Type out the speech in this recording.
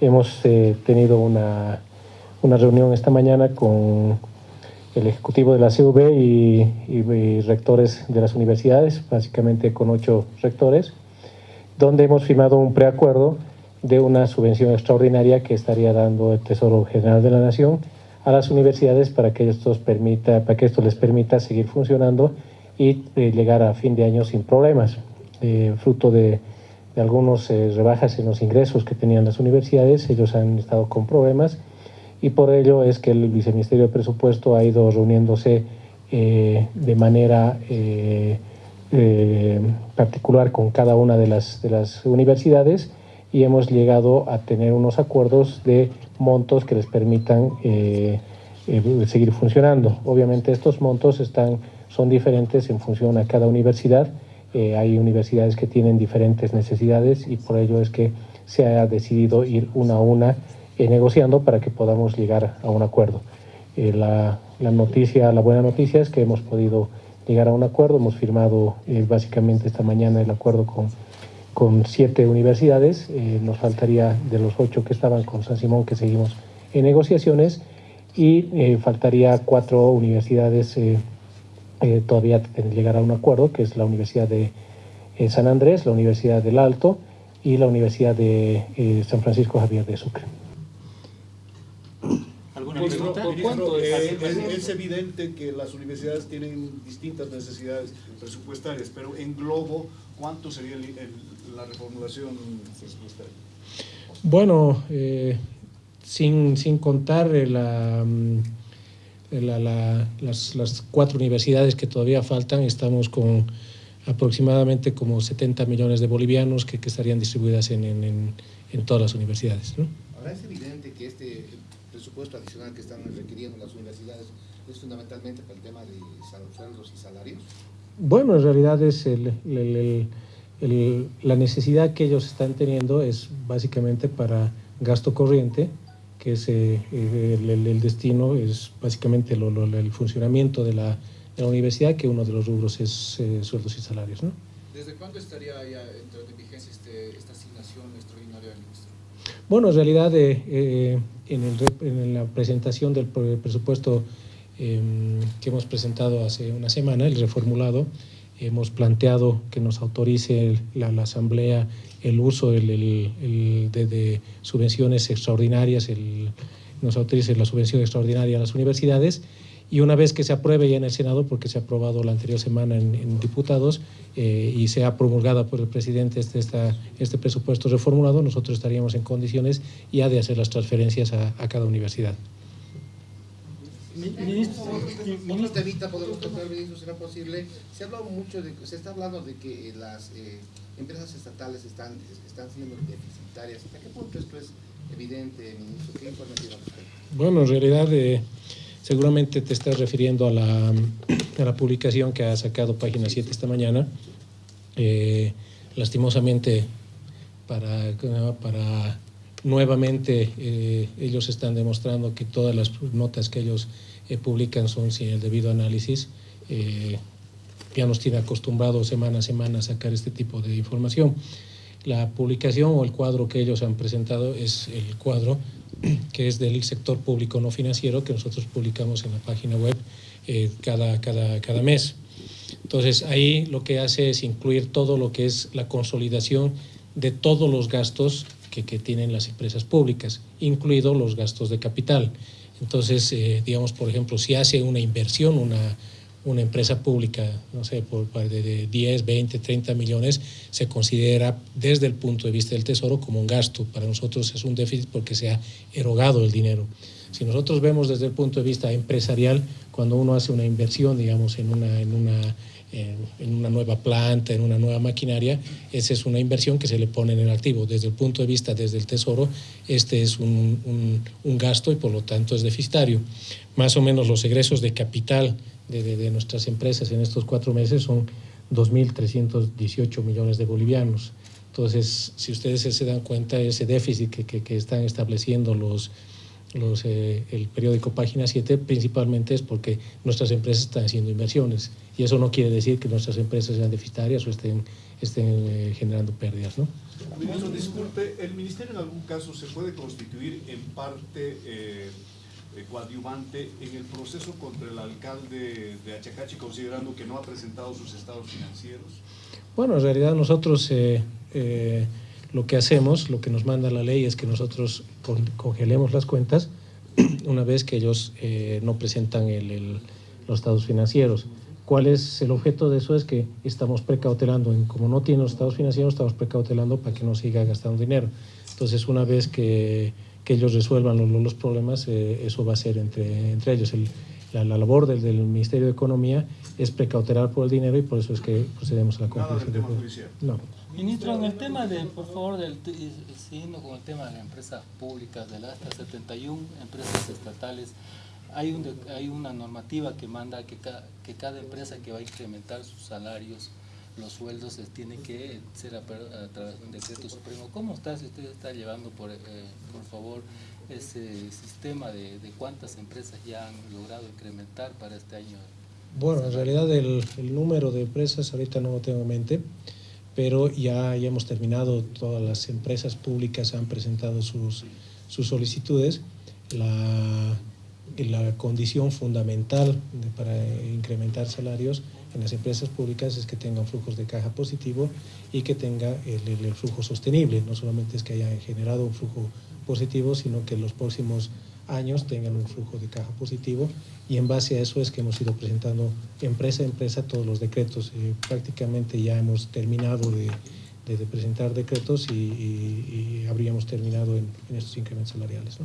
hemos eh, tenido una, una, reunión esta mañana con el ejecutivo de la CV y, rectores de las universidades, básicamente con ocho rectores, donde hemos firmado un preacuerdo de una subvención extraordinaria que estaría dando el Tesoro General de la Nación a las universidades para que, permita, para que esto les permita seguir funcionando y eh, llegar a fin de año sin problemas, eh, fruto de, de algunos eh, rebajas en los ingresos que tenían las universidades, ellos han estado con problemas y por ello es que el Viceministerio de Presupuesto ha ido reuniéndose de manera particular con cada una de las, de las universidades y hemos llegado a tener unos acuerdos de montos que les permitan seguir funcionando. Obviamente estos montos están son diferentes en función a cada universidad. Eh, hay universidades que tienen diferentes necesidades y por ello es que se ha decidido ir una a una eh, negociando para que podamos llegar a un acuerdo. Eh, la, la, noticia, la buena noticia es que hemos podido llegar a un acuerdo, hemos firmado básicamente esta mañana el acuerdo con, con siete universidades, nos faltaría de los ocho que estaban con San Simón que seguimos en negociaciones y faltaría cuatro universidades eh, todavía llegar a un acuerdo, que es la Universidad de eh, San Andrés, la Universidad del Alto y la Universidad de eh, San Francisco Javier de Sucre. ¿Alguna pregunta? es, evidente que las universidades tienen distintas necesidades presupuestarias, pero en globo, ¿cuánto sería la reformulación presupuestaria? Bueno, sin, sin contar la... Mm, las, las, cuatro universidades que todavía faltan, estamos con aproximadamente como 70 millones de bolivianos que, que estarían distribuidas en, en, en, todas las universidades. ¿no? Ahora es evidente que este presupuesto adicional que están requiriendo las universidades es fundamentalmente para el tema de sueldos y salarios. Bueno, en realidad es el, el, el, la necesidad que ellos están teniendo es básicamente para gasto corriente, que es eh, el, destino, es básicamente el funcionamiento de la, de la, universidad, que uno de los rubros es eh, sueldos y salarios. ¿no? ¿Desde cuándo estaría ya de vigencia este, esta asignación extraordinaria del ministro? Bueno, en realidad eh, en, en, la presentación del presupuesto em, que hemos presentado hace una semana, el reformulado, hemos planteado que nos autorice la, Asamblea el uso de, subvenciones extraordinarias, nos autorice la subvención extraordinaria a las universidades y una vez que se apruebe ya en el Senado, porque se ha aprobado la anterior semana en, diputados eh, y se ha promulgado por el presidente este, este presupuesto reformulado, nosotros estaríamos en condiciones ya de hacer las transferencias a cada universidad. Ministro, ministro, evita podemos tocar, ministro, será posible. Se ha mucho de, se está hablando de que las eh, empresas estatales están, están siendo deficitarias. ¿Hasta qué punto esto es evidente, ministro? ¿Qué informe tiene Bueno, en realidad eh, seguramente te estás refiriendo a la, a la publicación que ha sacado Página 7 esta mañana. Eh, lastimosamente, para, para nuevamente eh, ellos están demostrando que todas las notas que ellos eh, publican son sin el debido análisis. Eh, ya nos tiene acostumbrado semana a semana a sacar este tipo de información. La publicación o el cuadro que ellos han presentado es el cuadro que es del sector público no financiero que nosotros publicamos en la página web cada, cada, cada mes. Entonces ahí lo que hace es incluir todo lo que es la consolidación de todos los gastos que, que tienen las empresas públicas, incluidos los gastos de capital. Entonces, eh, digamos, por ejemplo, si hace una inversión, una, una empresa pública, no sé, por, de 10, 20, 30 millones, se considera desde el punto de vista del Tesoro como un gasto. Para nosotros es un déficit porque se ha erogado el dinero. Si nosotros vemos desde el punto de vista empresarial, cuando uno hace una inversión, digamos, en una, en una en, una nueva planta, en una nueva maquinaria, esa es una inversión que se le pone en el activo. Desde el punto de vista, desde el Tesoro, este es un, un, gasto y por lo tanto es deficitario. Más o menos los egresos de capital de, de, nuestras empresas en estos cuatro meses son 2.318 millones de bolivianos. Entonces, si ustedes se dan cuenta, ese déficit que, que están estableciendo los, los, eh, el periódico Página 7 principalmente es porque nuestras empresas están haciendo inversiones y eso no quiere decir que nuestras empresas sean deficitarias o estén, estén eh, generando pérdidas. ¿no? Ministro, disculpe, ¿el Ministerio en algún caso se puede constituir en parte eh, coadyuvante en el proceso contra el alcalde de Achacachi considerando que no ha presentado sus estados financieros? Bueno, en realidad nosotros lo que hacemos, lo que nos manda la ley es que nosotros congelemos las cuentas una vez que ellos eh, no presentan el, los estados financieros. ¿Cuál es el objeto de eso? Es que estamos precautelando, como no tienen los estados financieros, estamos precautelando para que no siga gastando dinero. Entonces, una vez que, que ellos resuelvan los, los problemas, eh, eso va a ser entre, entre ellos. El, la, la, labor del, del, Ministerio de Economía es precautelar por el dinero y por eso es que procedemos a la conclusión. No. Ministro, en el tema de, por favor, del, siguiendo con el tema de las empresas públicas, de las hasta 71 empresas estatales, hay, un, hay una normativa que manda que, ca, que cada empresa que va a incrementar sus salarios, los sueldos se tienen que ser a, a, través de un decreto supremo. ¿Cómo está, si usted está llevando, por, eh, por favor, ese sistema de, de, cuántas empresas ya han logrado incrementar para este año? Bueno, en realidad el, el número de empresas ahorita no lo tengo en mente pero ya, ya hemos terminado, todas las empresas públicas han presentado sus, sus solicitudes. La, la condición fundamental de, para incrementar salarios en las empresas públicas es que tengan flujos de caja positivo y que tenga el, flujo sostenible. No solamente es que hayan generado un flujo positivo, sino que en los próximos años tengan un flujo de caja positivo y en base a eso es que hemos ido presentando empresa a empresa todos los decretos. Eh, prácticamente ya hemos terminado de, presentar decretos y, habríamos terminado en, estos incrementos salariales.